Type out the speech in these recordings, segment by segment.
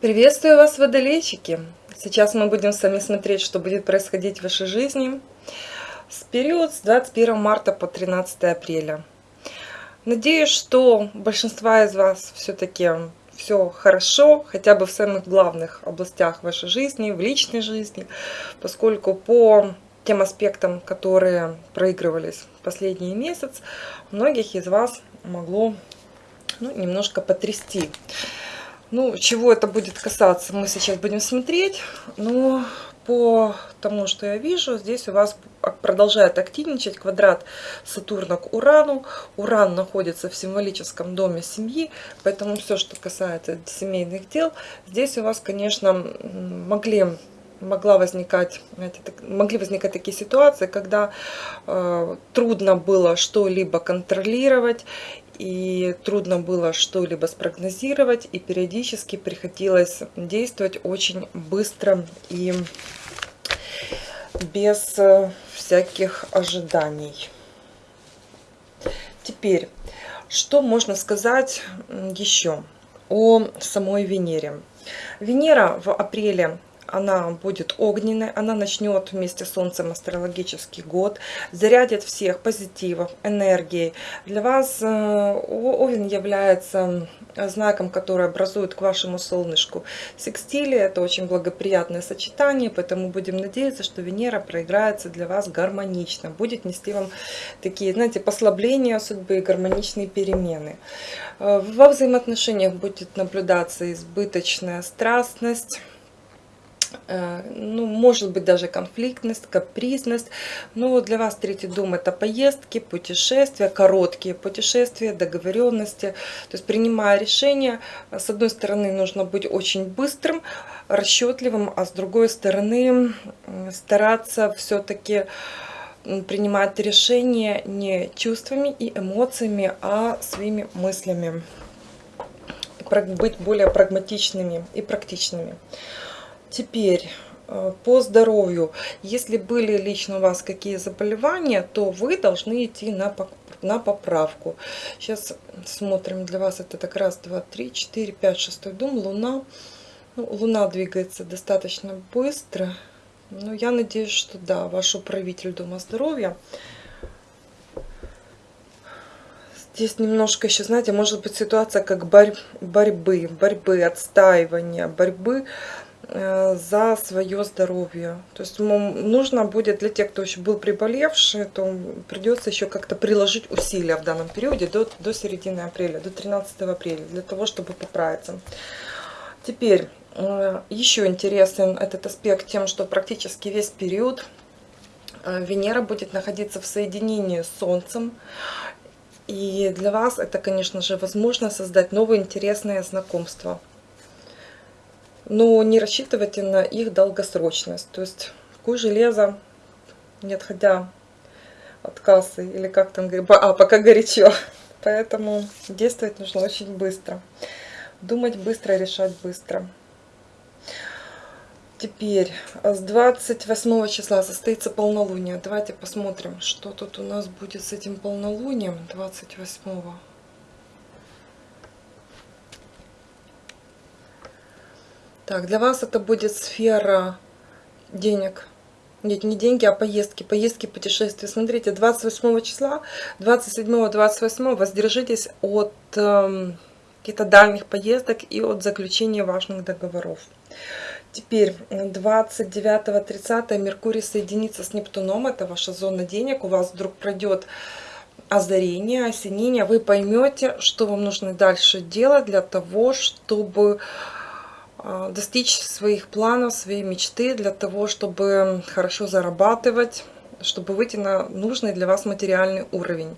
Приветствую вас, водолейчики! Сейчас мы будем с вами смотреть, что будет происходить в вашей жизни с период с 21 марта по 13 апреля. Надеюсь, что большинство из вас все-таки все хорошо, хотя бы в самых главных областях вашей жизни, в личной жизни, поскольку по тем аспектам, которые проигрывались последний месяц, многих из вас могло ну, немножко потрясти. Ну, чего это будет касаться, мы сейчас будем смотреть. Но по тому, что я вижу, здесь у вас продолжает активничать квадрат Сатурна к Урану. Уран находится в символическом доме семьи, поэтому все, что касается семейных дел, здесь у вас, конечно, могли могла возникать, знаете, могли возникать такие ситуации, когда э, трудно было что-либо контролировать, и трудно было что-либо спрогнозировать, и периодически приходилось действовать очень быстро и без э, всяких ожиданий. Теперь, что можно сказать еще о самой Венере? Венера в апреле она будет огненной, она начнет вместе с Солнцем астрологический год, зарядит всех позитивом, энергией. Для вас э, Овен является знаком, который образует к вашему солнышку секстили. Это очень благоприятное сочетание, поэтому будем надеяться, что Венера проиграется для вас гармонично, будет нести вам такие, знаете, послабления судьбы гармоничные перемены. Э, во взаимоотношениях будет наблюдаться избыточная страстность, Э, ну, может быть, даже конфликтность, капризность. Но для вас третий дом – это поездки, путешествия, короткие путешествия, договоренности. То есть, принимая решение, с одной стороны, нужно быть очень быстрым, расчетливым, а с другой стороны, стараться все-таки принимать решения не чувствами и эмоциями, а своими мыслями. Быть более прагматичными и практичными. Теперь э, по здоровью. Если были лично у вас какие заболевания, то вы должны идти на, на поправку. Сейчас смотрим для вас это так раз, два, три, четыре, пять, шестой дом, Луна. Ну, Луна двигается достаточно быстро. Но я надеюсь, что да, ваш управитель Дома здоровья. Здесь немножко еще, знаете, может быть ситуация как борь, борьбы, борьбы, отстаивания, борьбы за свое здоровье. То есть нужно будет для тех, кто еще был приболевший, то придется еще как-то приложить усилия в данном периоде до, до середины апреля, до 13 апреля, для того, чтобы поправиться. Теперь, э, еще интересен этот аспект тем, что практически весь период э, Венера будет находиться в соединении с Солнцем. И для вас это, конечно же, возможно создать новые интересные знакомства но не рассчитывайте на их долгосрочность. То есть куй железо, не отходя от кассы, или как там, а, пока горячо. Поэтому действовать нужно очень быстро. Думать быстро, решать быстро. Теперь с 28 числа состоится полнолуние. Давайте посмотрим, что тут у нас будет с этим полнолунием 28 -го. Так, для вас это будет сфера денег. Нет, не деньги, а поездки. Поездки, путешествия. Смотрите, 28 числа, 27-28 воздержитесь от э, каких-то дальних поездок и от заключения важных договоров. Теперь 29-30 Меркурий соединится с Нептуном. Это ваша зона денег. У вас вдруг пройдет озарение, осенение. Вы поймете, что вам нужно дальше делать для того, чтобы достичь своих планов, своей мечты для того, чтобы хорошо зарабатывать, чтобы выйти на нужный для вас материальный уровень.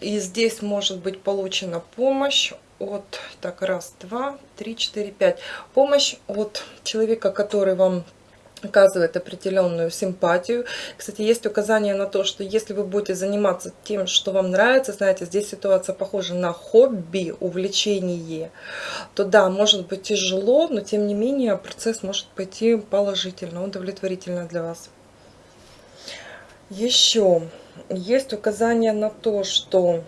И здесь может быть получена помощь от, так, раз, два, три, четыре, пять. Помощь от человека, который вам оказывает определенную симпатию. Кстати, есть указание на то, что если вы будете заниматься тем, что вам нравится, знаете, здесь ситуация похожа на хобби, увлечение, то да, может быть тяжело, но тем не менее процесс может пойти положительно, удовлетворительно для вас. Еще есть указание на то, что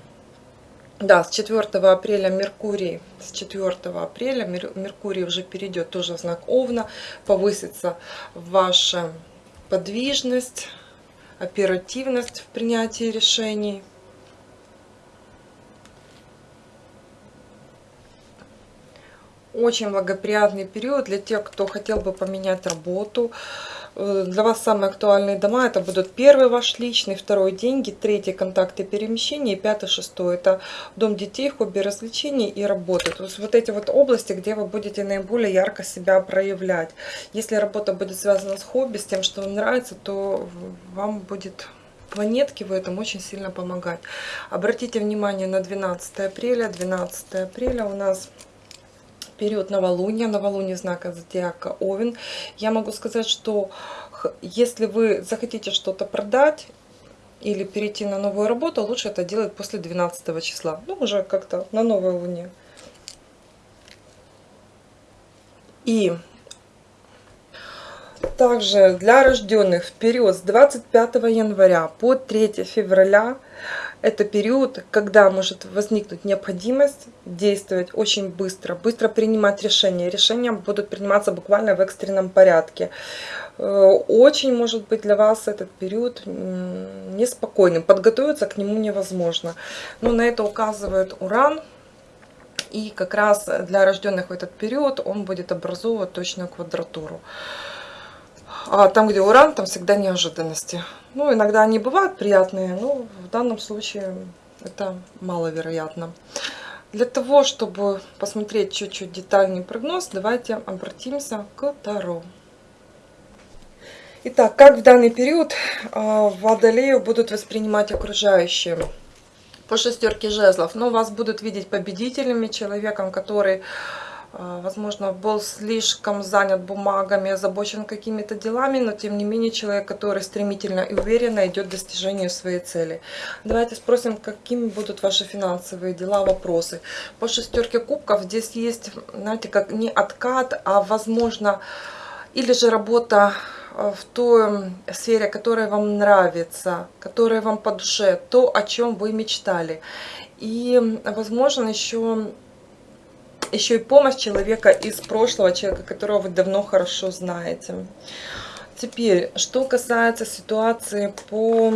да, с 4 апреля Меркурий, с 4 апреля Меркурий уже перейдет тоже в знак Овна, повысится ваша подвижность, оперативность в принятии решений. Очень благоприятный период для тех, кто хотел бы поменять работу, для вас самые актуальные дома это будут первый ваш личный, второй деньги, третий контакты перемещения и пятый, шестой это дом детей, хобби, развлечений и работа. То есть вот эти вот области, где вы будете наиболее ярко себя проявлять. Если работа будет связана с хобби, с тем, что вам нравится, то вам будет планетки в этом очень сильно помогать. Обратите внимание на 12 апреля. 12 апреля у нас период новолуния, новолуние знака зодиака Овен. Я могу сказать, что если вы захотите что-то продать или перейти на новую работу, лучше это делать после 12 числа. Ну, уже как-то на новой луне. И также для рожденных в период с 25 января по 3 февраля это период, когда может возникнуть необходимость действовать очень быстро, быстро принимать решения. Решения будут приниматься буквально в экстренном порядке. Э, очень может быть для вас этот период неспокойным. Подготовиться к нему невозможно. Но на это указывает Уран. И как раз для рожденных в этот период он будет образовывать точную квадратуру. А там, где уран, там всегда неожиданности. Ну, иногда они бывают приятные, но в данном случае это маловероятно. Для того, чтобы посмотреть чуть-чуть детальный прогноз, давайте обратимся к Таро. Итак, как в данный период а, Водолею будут воспринимать окружающие? По шестерке жезлов. Но ну, вас будут видеть победителями, человеком, который возможно, был слишком занят бумагами, озабочен какими-то делами, но тем не менее человек, который стремительно и уверенно идет к достижению своей цели. Давайте спросим, какими будут ваши финансовые дела, вопросы. По шестерке кубков здесь есть, знаете, как не откат, а возможно, или же работа а, в той сфере, которая вам нравится, которая вам по душе, то, о чем вы мечтали. И, возможно, еще еще и помощь человека из прошлого, человека, которого вы давно хорошо знаете. Теперь, что касается ситуации по...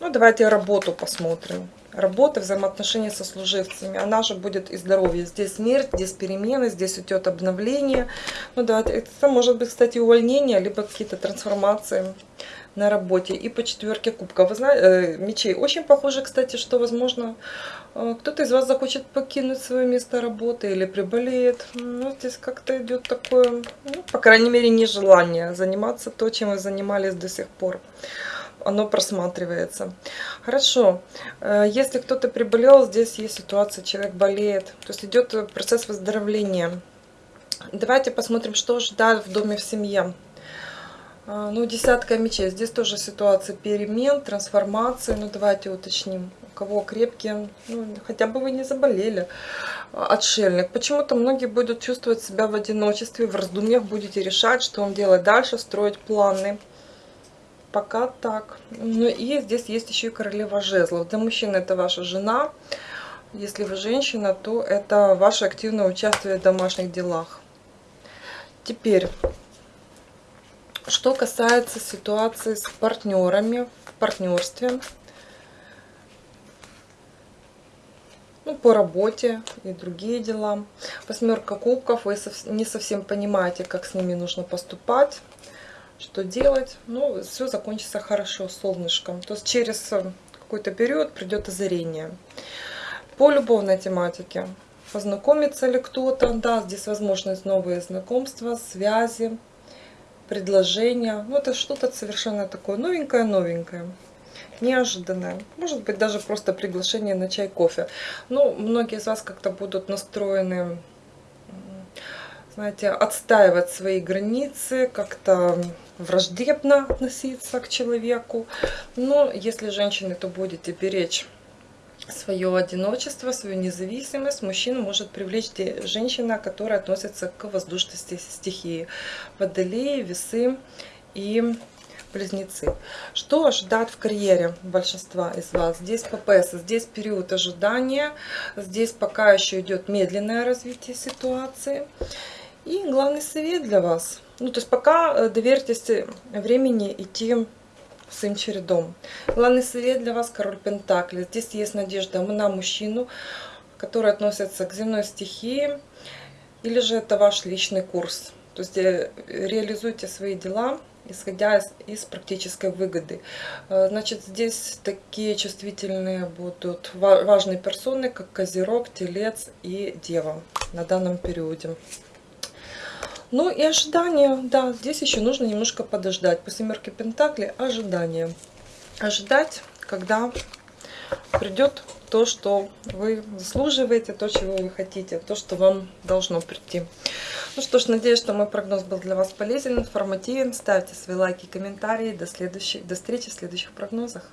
Ну, давайте работу посмотрим. Работа, взаимоотношения со служивцами. Она же будет и здоровье. Здесь смерть, здесь перемены, здесь идет обновление. Ну, давайте, это может быть, кстати, увольнение, либо какие-то трансформации на работе. И по четверке кубка. Вы знаете, э, мечей. Очень похоже, кстати, что, возможно, э, кто-то из вас захочет покинуть свое место работы или приболеет. Ну, здесь как-то идет такое, ну, по крайней мере, нежелание заниматься то, чем вы занимались до сих пор. Оно просматривается. Хорошо. Э, если кто-то приболел, здесь есть ситуация, человек болеет. То есть идет процесс выздоровления. Давайте посмотрим, что ждать в доме в семье. А, ну, десятка мечей. Здесь тоже ситуация перемен, трансформации. Ну, давайте уточним. У кого крепкие, ну, хотя бы вы не заболели. А, отшельник. Почему-то многие будут чувствовать себя в одиночестве, в раздумьях будете решать, что вам делать дальше, строить планы. Пока так. Ну и здесь есть еще и королева жезлов. Для мужчин это ваша жена. Если вы женщина, то это ваше активное участие в домашних делах. Теперь что касается ситуации с партнерами, в партнерстве, ну, по работе и другие дела. Восьмерка кубков, вы не совсем понимаете, как с ними нужно поступать, что делать. Ну, все закончится хорошо, солнышком. То есть через какой-то период придет озарение. По любовной тематике. Познакомится ли кто-то? Да, здесь возможность новые знакомства, связи предложение. Ну, это что-то совершенно такое новенькое-новенькое, неожиданное. Может быть, даже просто приглашение на чай, кофе. Ну, многие из вас как-то будут настроены, знаете, отстаивать свои границы, как-то враждебно относиться к человеку. Но если женщины, то будете беречь свое одиночество, свою независимость мужчина может привлечь женщина, которая относится к воздушной стихии. Водолеи, весы и близнецы. Что ожидает в карьере большинства из вас? Здесь ППС, здесь период ожидания, здесь пока еще идет медленное развитие ситуации. И главный совет для вас. Ну, то есть пока э, доверьтесь времени идти своим чередом. Главный совет для вас король Пентакли. Здесь есть надежда на мужчину, который относится к земной стихии, или же это ваш личный курс. То есть э, реализуйте свои дела, исходя из, из практической выгоды. Э, значит, здесь такие чувствительные будут важные персоны, как Козерог, Телец и Дева на данном периоде. Ну и ожидание, да, здесь еще нужно немножко подождать. По семерке Пентакли ожидание. Ожидать, когда придет то, что вы заслуживаете, то, чего вы хотите, то, что вам должно прийти. Ну что ж, надеюсь, что мой прогноз был для вас полезен, информативен. Ставьте свои лайки, комментарии. До, следующей, до встречи в следующих прогнозах.